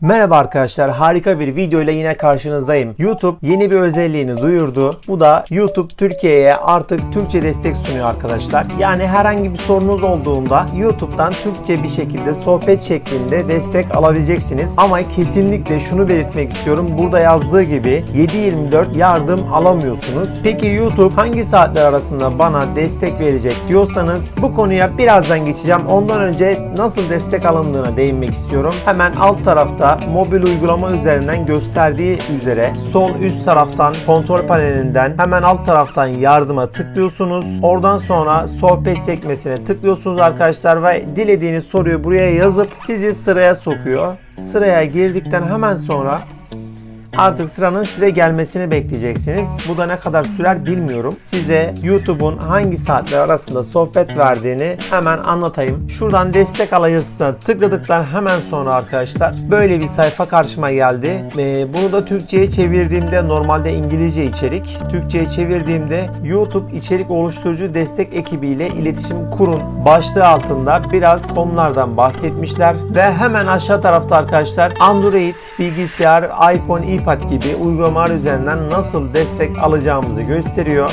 Merhaba arkadaşlar harika bir video ile yine karşınızdayım. YouTube yeni bir özelliğini duyurdu. Bu da YouTube Türkiye'ye artık Türkçe destek sunuyor arkadaşlar. Yani herhangi bir sorunuz olduğunda YouTube'dan Türkçe bir şekilde sohbet şeklinde destek alabileceksiniz. Ama kesinlikle şunu belirtmek istiyorum. Burada yazdığı gibi 7-24 yardım alamıyorsunuz. Peki YouTube hangi saatler arasında bana destek verecek diyorsanız bu konuya birazdan geçeceğim. Ondan önce nasıl destek alındığına değinmek istiyorum. Hemen alt tarafta mobil uygulama üzerinden gösterdiği üzere sol üst taraftan kontrol panelinden hemen alt taraftan yardıma tıklıyorsunuz. Oradan sonra sohbet sekmesine tıklıyorsunuz arkadaşlar ve dilediğiniz soruyu buraya yazıp sizi sıraya sokuyor. Sıraya girdikten hemen sonra Artık sıranın size gelmesini bekleyeceksiniz. Bu da ne kadar sürer bilmiyorum. Size YouTube'un hangi saatler arasında sohbet verdiğini hemen anlatayım. Şuradan destek alayısına tıkladıktan hemen sonra arkadaşlar böyle bir sayfa karşıma geldi. Ee, bunu da Türkçe'ye çevirdiğimde normalde İngilizce içerik. Türkçe'ye çevirdiğimde YouTube içerik oluşturucu destek ekibiyle iletişim kurun başlığı altında biraz konulardan bahsetmişler ve hemen aşağı tarafta arkadaşlar Android, bilgisayar, iPhone, iPad gibi uygulamalar üzerinden nasıl destek alacağımızı gösteriyor.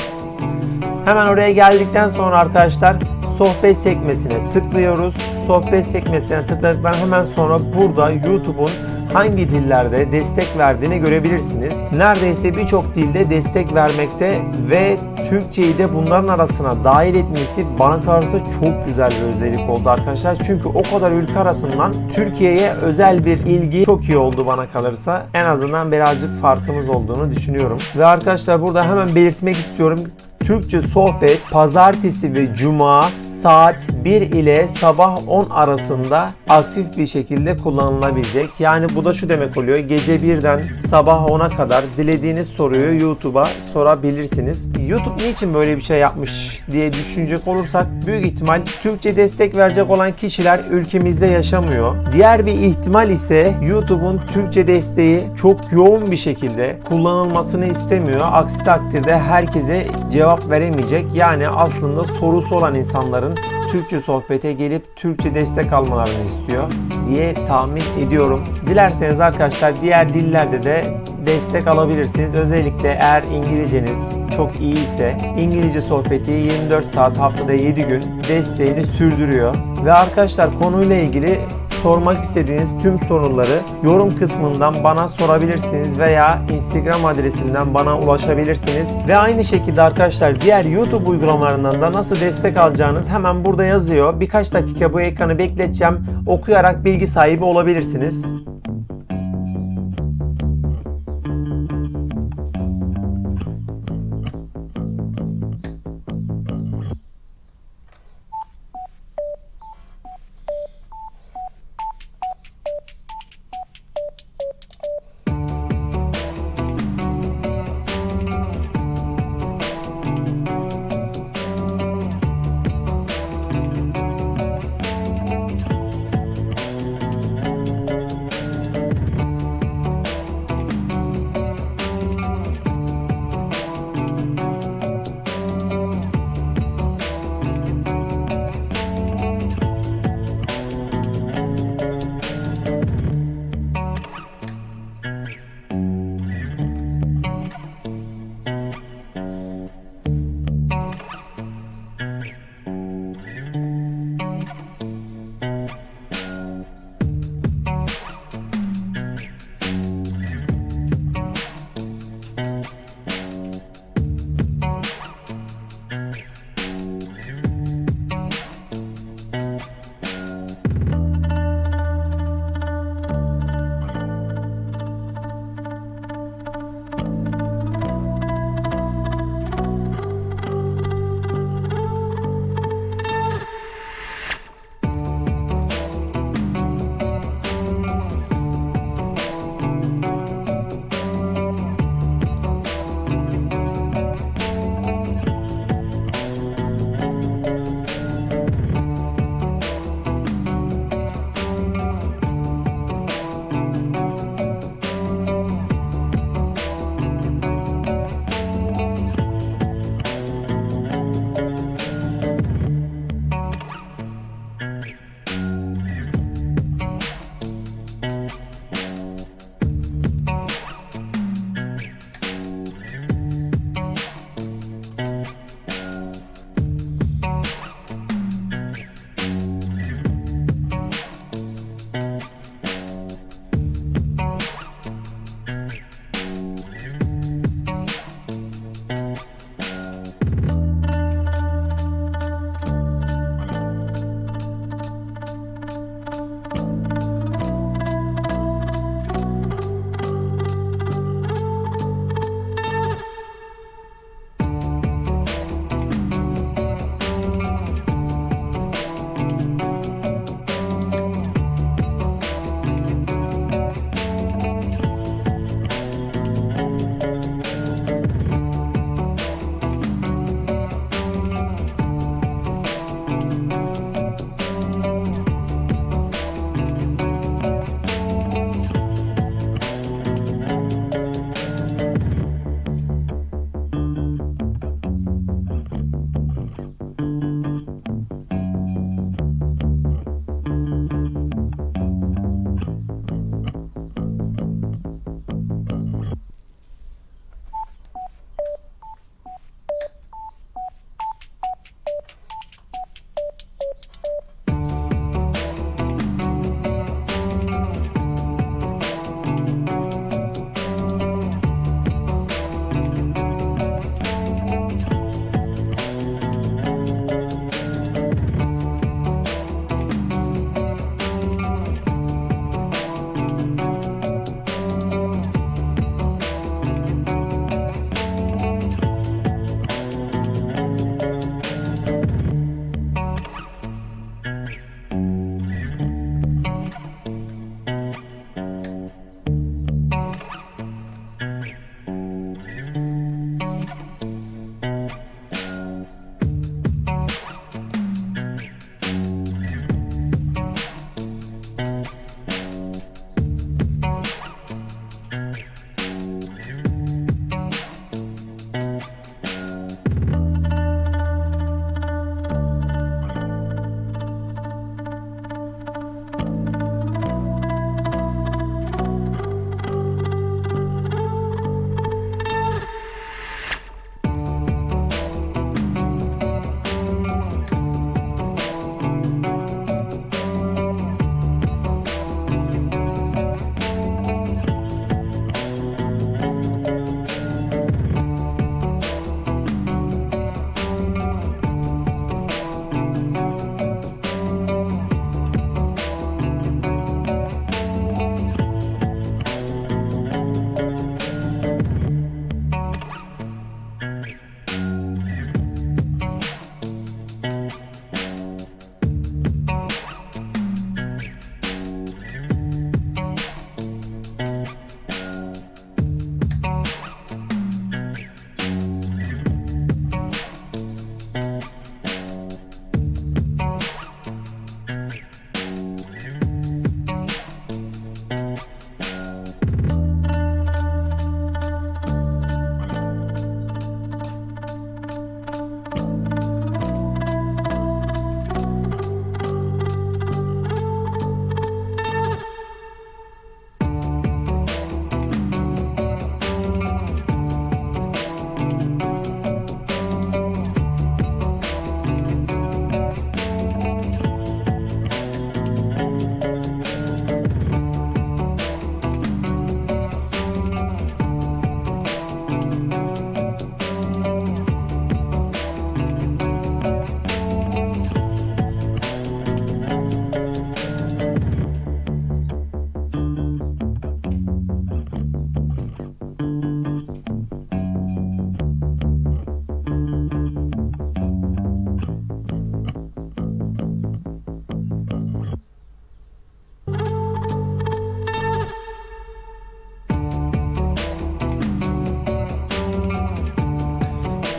Hemen oraya geldikten sonra arkadaşlar sohbet sekmesine tıklıyoruz. Sohbet sekmesine tıkladıktan hemen sonra burada YouTube'un hangi dillerde destek verdiğini görebilirsiniz. Neredeyse birçok dilde destek vermekte ve Türkçeyi de bunların arasına dahil etmesi bana kalırsa çok güzel bir özellik oldu arkadaşlar. Çünkü o kadar ülke arasından Türkiye'ye özel bir ilgi çok iyi oldu bana kalırsa. En azından birazcık farkımız olduğunu düşünüyorum. Ve arkadaşlar burada hemen belirtmek istiyorum. Türkçe sohbet pazartesi ve cuma saat 1 ile sabah 10 arasında aktif bir şekilde kullanılabilecek. Yani bu da şu demek oluyor. Gece 1'den sabah 10'a kadar dilediğiniz soruyu YouTube'a sorabilirsiniz. YouTube niçin böyle bir şey yapmış diye düşünecek olursak büyük ihtimal Türkçe destek verecek olan kişiler ülkemizde yaşamıyor. Diğer bir ihtimal ise YouTube'un Türkçe desteği çok yoğun bir şekilde kullanılmasını istemiyor. Aksi takdirde herkese cevap veremeyecek. Yani aslında sorusu olan insanların Türkçe sohbete gelip Türkçe destek almalarını istiyor diye tahmin ediyorum. Dilerseniz arkadaşlar diğer dillerde de destek alabilirsiniz. Özellikle eğer İngilizceniz çok iyi ise İngilizce sohbeti 24 saat haftada 7 gün desteğini sürdürüyor. Ve arkadaşlar konuyla ilgili sormak istediğiniz tüm soruları yorum kısmından bana sorabilirsiniz veya Instagram adresinden bana ulaşabilirsiniz. Ve aynı şekilde arkadaşlar diğer YouTube uygulamalarından da nasıl destek alacağınız hemen burada yazıyor. Birkaç dakika bu ekranı bekleteceğim. Okuyarak bilgi sahibi olabilirsiniz.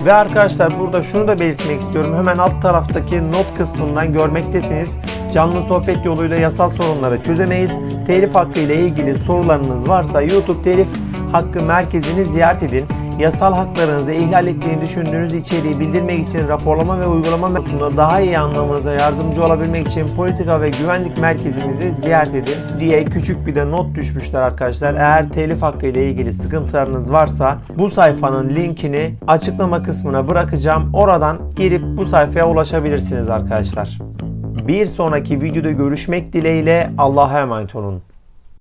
Ve arkadaşlar burada şunu da belirtmek istiyorum. Hemen alt taraftaki not kısmından görmektesiniz. Canlı sohbet yoluyla yasal sorunları çözemeyiz. Telif hakkı ile ilgili sorularınız varsa YouTube Telif Hakkı Merkezi'ni ziyaret edin. Yasal haklarınızı ihlal ettiğini düşündüğünüz içeriği bildirmek için raporlama ve uygulama konusunda daha iyi anlamanıza yardımcı olabilmek için politika ve güvenlik merkezimizi ziyaret edin diye küçük bir de not düşmüşler arkadaşlar. Eğer telif hakkı ile ilgili sıkıntılarınız varsa bu sayfanın linkini açıklama kısmına bırakacağım. Oradan girip bu sayfaya ulaşabilirsiniz arkadaşlar. Bir sonraki videoda görüşmek dileğiyle Allah'a emanet olun.